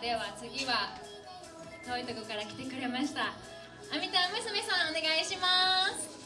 では次は遠いとこから来てくれました。あみたん娘さんお願いします。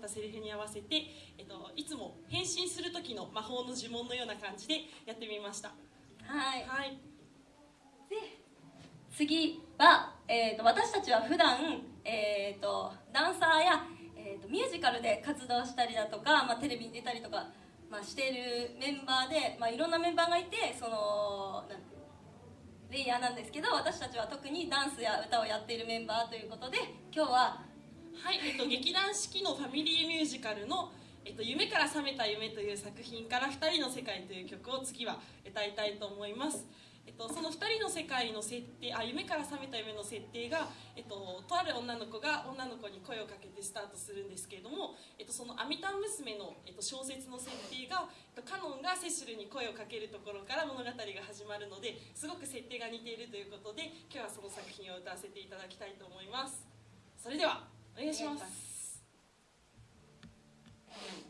ったセリフに合わせて、えっと、いつも変身する時の魔法の呪文のような感じでやってみました。はい、はい、で次は、えーと、私たちは普段、えーと、ダンサーや、えーと、ミュージカルで活動したりだとか、まあ、テレビに出たりとか、まあ、しているメンバーで、まあ、いろんなメンバーがいてそのレイヤーなんですけど私たちは特にダンスや歌をやっているメンバーということで今日ははい、えっと、劇団四季のファミリーミュージカルの「えっと、夢から覚めた夢」という作品から「二人の世界」という曲を次は歌いたいと思います。えっと、その2人の世界の設定あ夢から覚めた夢の設定が、えっと、とある女の子が女の子に声をかけてスタートするんですけれども、えっと、その「アミタン娘の」えっと、小説の設定が、えっと、カノンがセシルに声をかけるところから物語が始まるのですごく設定が似ているということで今日はその作品を歌わせていただきたいと思います。それではお願いします「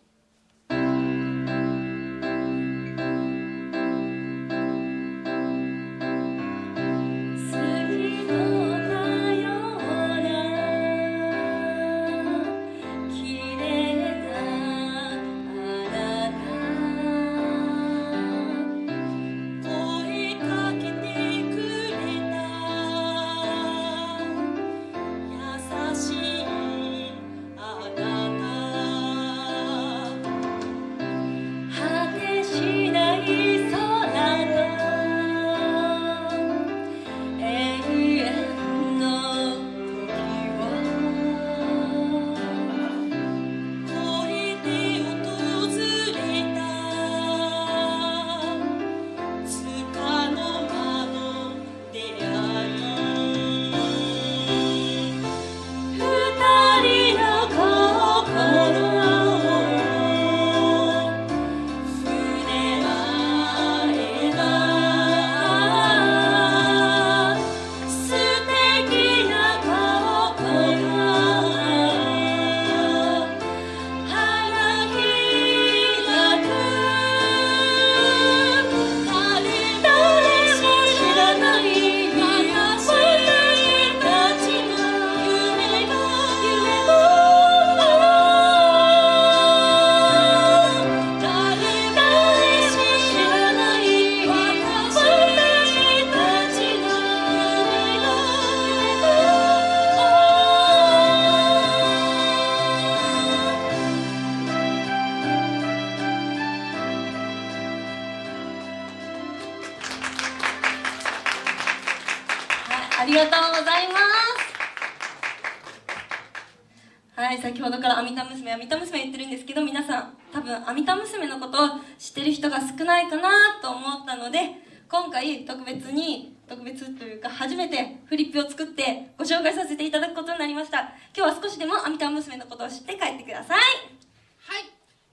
先ほどから「あみた娘」「あみた娘」言ってるんですけど皆さん多分あみた娘のことを知ってる人が少ないかなと思ったので今回特別に特別というか初めてフリップを作ってご紹介させていただくことになりました。今日は少しでもあみた娘のことを知って帰ってください。はい。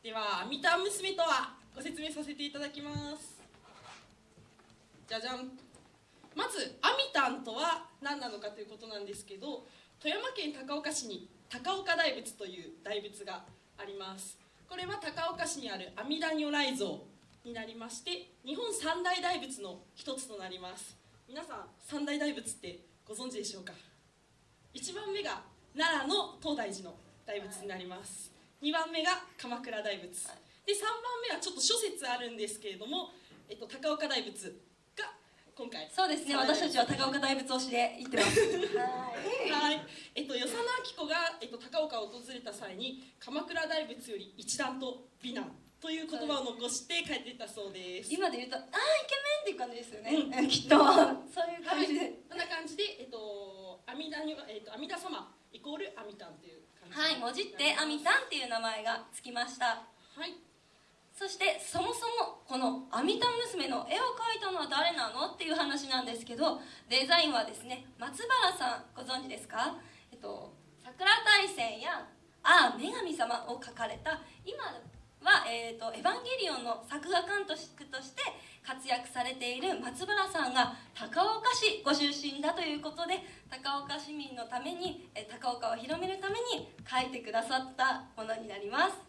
では「みた娘」とはご説明させていただきます。じゃじゃん。まずアミタンとは何なのかということなんですけど富山県高岡市に高岡大仏という大仏があります。これは高岡市にある阿弥陀如来像になりまして日本三大大仏の一つとなります。皆さん三大大仏ってご存知でしょうか？1番目が奈良の東大寺の大仏になります。2番目が鎌倉大仏。で3番目はちょっと諸説あるんですけれども、えっと、高岡大仏今回。そうですね。私たちは高岡大仏推しで行ってます。はい。はい、えっと、与謝野明子が、えっと、高岡を訪れた際に鎌倉大仏より一段と美男という言葉を残して帰っていったそうです。今で言うと「あーイケメン!」っていう感じですよね、うん。きっと。そういう感じで、はい、こんな感じで、えっと、阿弥陀に、えっと、阿弥陀様イコール阿弥陀という感じ。はい、もじってアミタンっていう名前がつきました。はいそしてそもそもこのアミタン娘の絵を描いたのは誰なのっていう話なんですけどデザインはですね松原さんご存知ですか？えっと桜大戦や「ああ女神様」を描かれた今は、えーと「エヴァンゲリオン」の作画監督として活躍されている松原さんが高岡市ご出身だということで高岡市民のために高岡を広めるために描いてくださったものになります。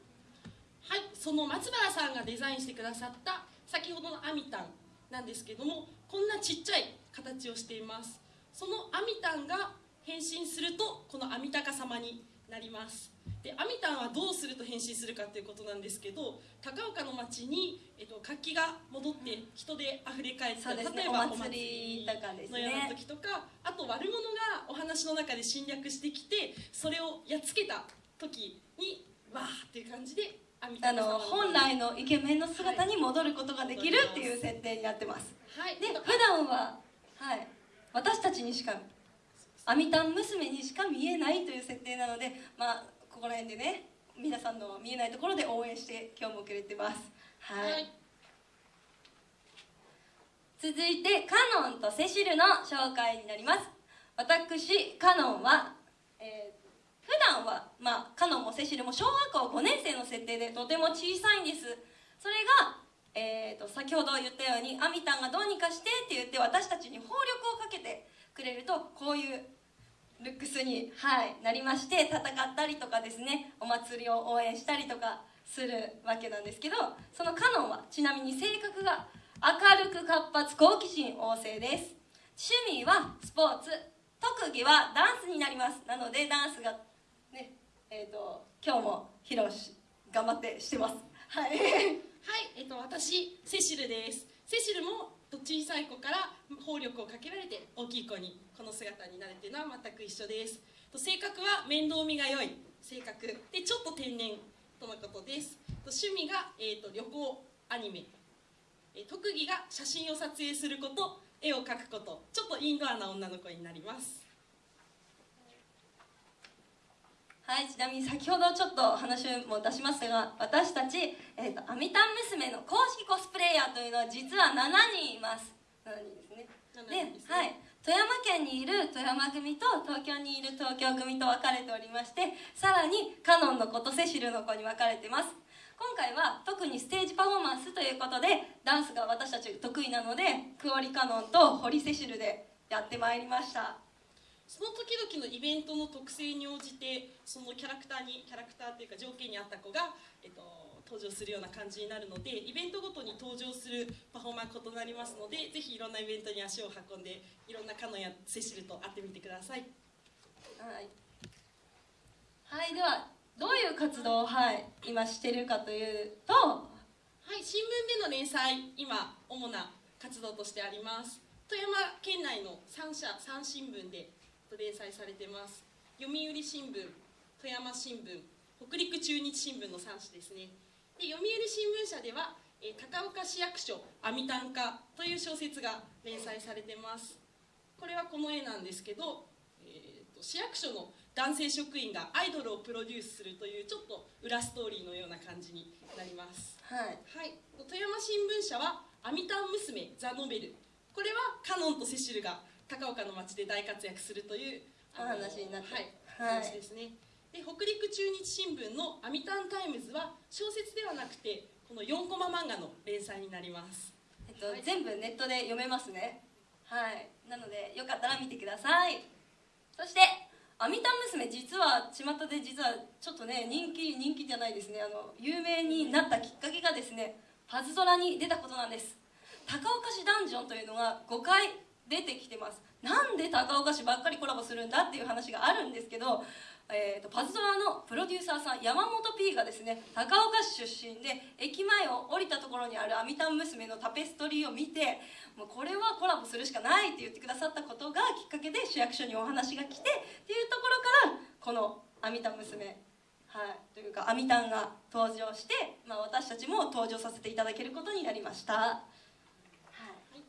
はい、その松原さんがデザインしてくださった先ほどのアミタンなんですけどもこんなちっちゃい形をしています。そのアミタンが変身するとこのアミタカ様になります。でアミタンはどうすると変身するかということなんですけど高岡の町に、えっと、活気が戻って人であふれ返って、そうですね例えばお祭りとかですね。のような時とかあと悪者がお話の中で侵略してきてそれをやっつけた時にわーっていう感じであの本来のイケメンの姿に戻ることができるっていう設定になってます。はい。で普段は、はい、私たちにしかアミタン娘にしか見えないという設定なのでまあここら辺でね皆さんの見えないところで応援して今日もくれてます。はい、はい。続いてカノンとセシルの紹介になります。私カノンは、えー段は、まあ、カノンもセシルも小学校5年生の設定でとても小さいんです。それが、えー、と先ほど言ったようにアミタンがどうにかしてって言って私たちに放力をかけてくれるとこういうルックスに、はい、なりまして戦ったりとかですねお祭りを応援したりとかするわけなんですけどそのカノンはちなみに性格が明るく活発好奇心旺盛です。趣味はスポーツ特技はダンスになります。なのでダンスがえー、と今日も披露し頑張ってしてます。はい。はい、えっと、私セシルです。セシルも小さい子から放力をかけられて大きい子にこの姿になれてるのは全く一緒です。性格は面倒見が良い性格。でちょっと天然とのことです。趣味が、えー、と旅行アニメ。え特技が写真を撮影すること。絵を描くこと。ちょっとインドアな女の子になります。はい、ちなみに先ほどちょっと話も出しましたが私たち、えーと、アミタン娘の公式コスプレイヤーというのは実は7人います。7人ですね。7人ですね。はい、富山県にいる富山組と東京にいる東京組と分かれておりましてさらにカノンの子とセシルの子に分かれてます。今回は特にステージパフォーマンスということでダンスが私たち得意なのでクオリカノンとホリセシルでやってまいりましたその時々のイベントの特性に応じてそのキャラクターにキャラクターというか条件に合った子が、えっと、登場するような感じになるのでイベントごとに登場するパフォーマンス異なりますのでぜひいろんなイベントに足を運んでいろんなカノンやセシルと会ってみてください。はい、はい、ではどういう活動を、はい、今してるかというとはい新聞での連載今主な活動としてあります。富山県内の3社3新聞で連載されてます。読売新聞富山新聞北陸中日新聞の3紙ですね。で読売新聞社では、えー高岡市役所阿弥陀歌という小説が連載されてます。これはこの絵なんですけど、えーと市役所の男性職員がアイドルをプロデュースするというちょっと裏ストーリーのような感じになります。はい。はい、富山新聞社は「アミタン娘ザ・ノベル」これはカノンとセシルが高岡の町で大活躍するというお話になって。はい、はい。話ですね。で北陸中日新聞の「アミタンタイムズ」は小説ではなくてこの4コマ漫画の連載になります。えっと、はい全部ネットで読めますね。はい。なのでよかったら見てください。そして「アミタン娘」実は巷で実はちょっとね人気人気じゃないですね。あの有名になったきっかけがですねパズドラに出たことなんです。高岡市ダンジョンというのが5回出てきてます。なんで高岡市ばっかりコラボするんだっていう話があるんですけど、えー、とパズドラのプロデューサーさん山本 P がですね高岡市出身で駅前を降りたところにあるアミタン娘のタペストリーを見てもうこれはコラボするしかないって言ってくださったことがきっかけで市役所にお話が来てっていうところからこのアミタン娘はい、というかアミタンが登場して、まあ、私たちも登場させていただけることになりました、はい、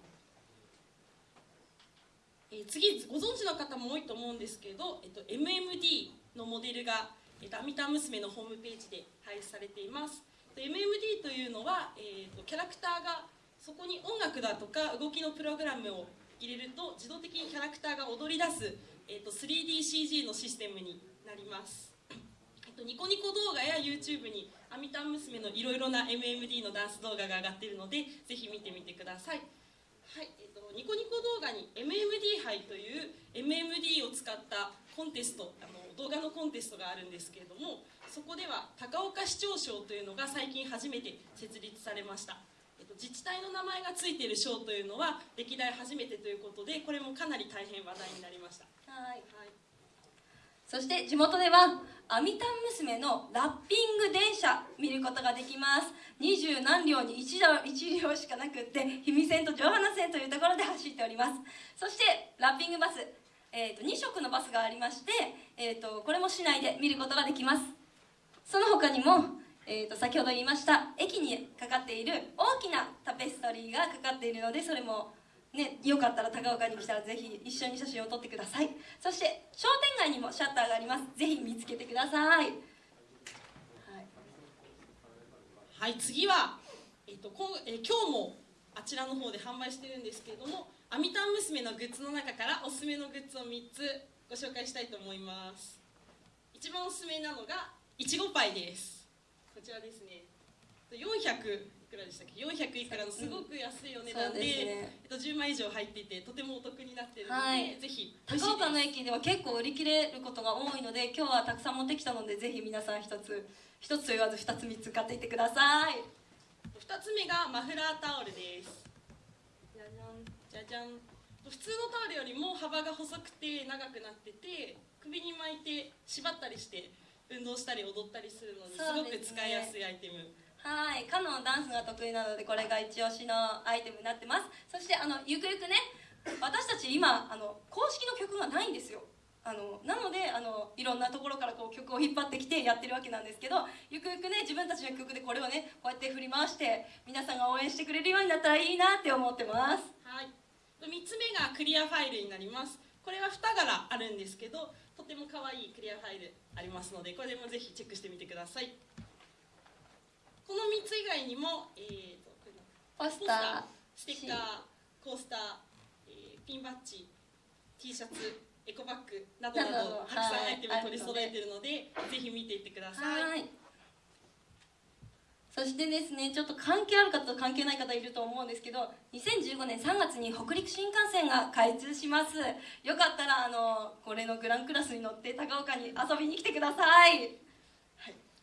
えー次ご存知の方も多いと思うんですけど、えっと、MMD のモデルが、えっと、アミタ娘のホームページで配布されています。で MMD というのは、えーとキャラクターがそこに音楽だとか動きのプログラムを入れると自動的にキャラクターが踊り出す、えー、と 3DCG のシステムになります。えっとニコニコ動画や YouTube にアミタン娘のいろいろな MMD のダンス動画が上がっているのでぜひ見てみてください。はいえっとニコニコ動画に MMD 杯という MMD を使ったコンテストあの動画のコンテストがあるんですけれどもそこでは高岡市長賞というのが最近初めて設立されました、えっと、自治体の名前がついている賞というのは歴代初めてということでこれもかなり大変話題になりました。はい。はいそして地元ではアミタン娘のラッピング電車見ることができます。二十何両に 1, 両両しかなくって氷見線と城花線というところで走っております。そしてラッピングバス、えー、と2色のバスがありまして、えー、とこれも市内で見ることができます。その他にも、えー、と先ほど言いました駅にかかっている大きなタペストリーがかかっているのでそれもね、よかったら高岡に来たらぜひ一緒に写真を撮ってください。そして商店街にもシャッターがあります。ぜひ見つけてください、はい、はい、次は、えっとこえー今日もあちらの方で販売してるんですけれどもアミタン娘のグッズの中からおすすめのグッズを3つご紹介したいと思います。一番おすすめなのがいちごパイです。こちらですね。400くらでしたっけ？400いくらのすごく安いお値段で,、そうですね。えっと、10枚以上入っていてとてもお得になっているので、はい。ぜひ高岡の駅では結構売り切れることが多いので今日はたくさん持ってきたのでぜひ皆さん一つ一つと言わず二つ三つ買っていってください。2つ目がマフラータオルです。じゃじゃん。じゃじゃん。普通のタオルよりも幅が細くて長くなってて首に巻いて縛ったりして運動したり踊ったりするのにすごく使いやすいアイテムはいカノンダンスが得意なのでこれが一押しのアイテムになってます。そしてあのゆくゆくね私たち今あの公式の曲がないんですよ。あのなのであのいろんなところからこう曲を引っ張ってきてやってるわけなんですけどゆくゆくね自分たちの曲でこれをねこうやって振り回して皆さんが応援してくれるようになったらいいなって思ってます。はい。3つ目がクリアファイルになります。これは2柄あるんですけどとても可愛いクリアファイルありますのでこれもぜひチェックしてみてください。この3つ以外にも、えーとポスターステッカー、コースター、えーピンバッジ、T シャツ、エコバッグなどななどどたくさんはいアイテム取り揃えているので、ぜひ見ていってください。はい。そしてですねちょっと関係ある方と関係ない方いると思うんですけど2015年3月に北陸新幹線が開通します。よかったらあのこれのグランクラスに乗って高岡に遊びに来てください。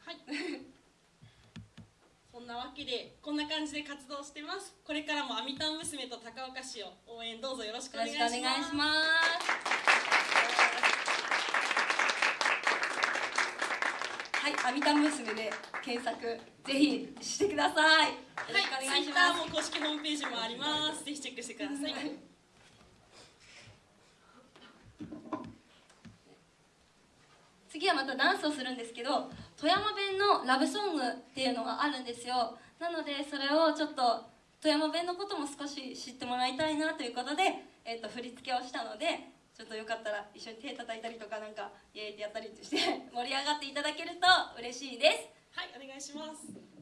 はい。そんなわけでこんな感じで活動してます。これからもアミタン娘と高岡市を応援どうぞよろしくお願いします。しくお願いしますはい、アミタン娘で検索ぜひしてくださいよろしくはい、お願いしますも公式ホームページもあります。ぜひチェックしてください。次はまたダンスをするんですけど富山弁のラブソングっていうのがあるんですよ。なのでそれをちょっと富山弁のことも少し知ってもらいたいなということで、えー、と振り付けをしたのでちょっとよかったら一緒に手叩いたりとかなんかイエーイってやったりして盛り上がっていただけると嬉しいです。はいお願いします。